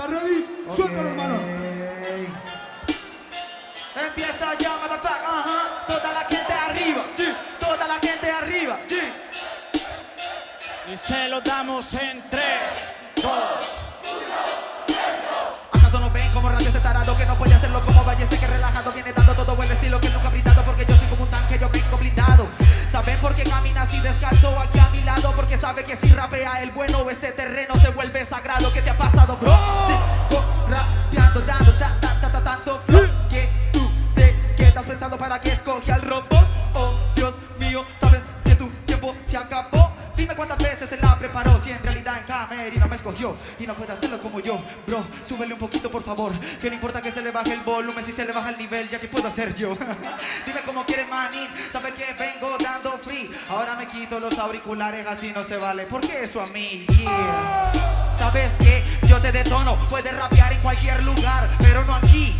¿Estás ready? Suéltalo, hermano. Empieza ya, motherfucker, ajá. Toda la gente arriba, sí. Toda la gente arriba, sí. Y se lo damos en 3, 2, ¿Acaso no ven como radio este tarado que no puede hacerlo como Balleste que relajado viene dando todo el estilo que nunca ha brindado porque yo soy como un tanque, yo vengo blindado. ¿Saben por qué camina así descalzo aquí? Porque sabe que si rapea el bueno este terreno se vuelve sagrado. ¿Qué te ha pasado, bro? Sigo rapeando, dando ta ta ta ta tanto flow. Que tú te quedas pensando para que escoge al robot. Oh, Dios mío, sabes que tu tiempo se acabó. Dime cuántas veces se la preparó. Si en realidad en camerino me escogió Y no puede hacerlo como yo. Bro, súbele un poquito por favor. Que no importa que se le baje el volumen Si se le baja el nivel ya que puedo hacer yo. Dime cómo quieres manín. Sabe que vengo dando free Ahora me quito los auriculares Así no se vale. ¿Por qué eso a mí? Yeah. Sabes que yo te detono Puedes rapear en cualquier lugar Pero no aquí.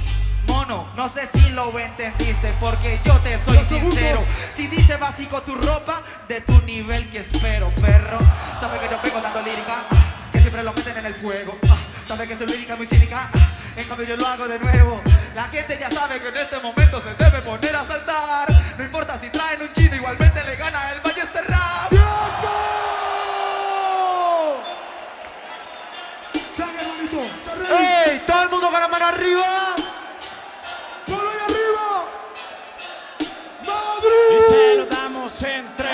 Mono, no sé si lo entendiste porque yo te soy Los segundos. sincero. Si dice básico tu ropa, de tu nivel que espero, perro. Sabe que yo vengo dando lírica, que siempre lo meten en el fuego. Ah, Sabe que soy lírica muy cínica, ah, en cambio yo lo hago de nuevo. La gente ya sabe que en este momento se debe poner a ¡Madrid!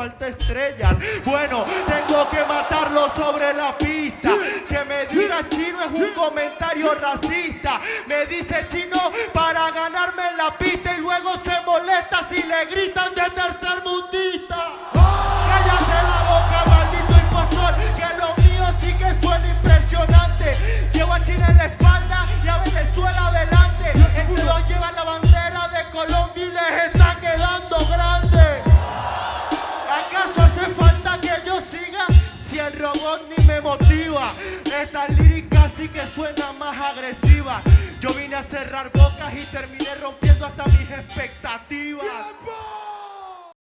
Falta estrellas. Bueno, tengo que matarlo sobre la pista. Que me diga chino es un comentario racista. Me dice chino para ganarme la pista y luego se molesta si le gritan de tercer mundista. Robot ni me motiva? Esta lírica sí que suena más agresiva. Yo vine a cerrar bocas y terminé rompiendo hasta mis expectativas.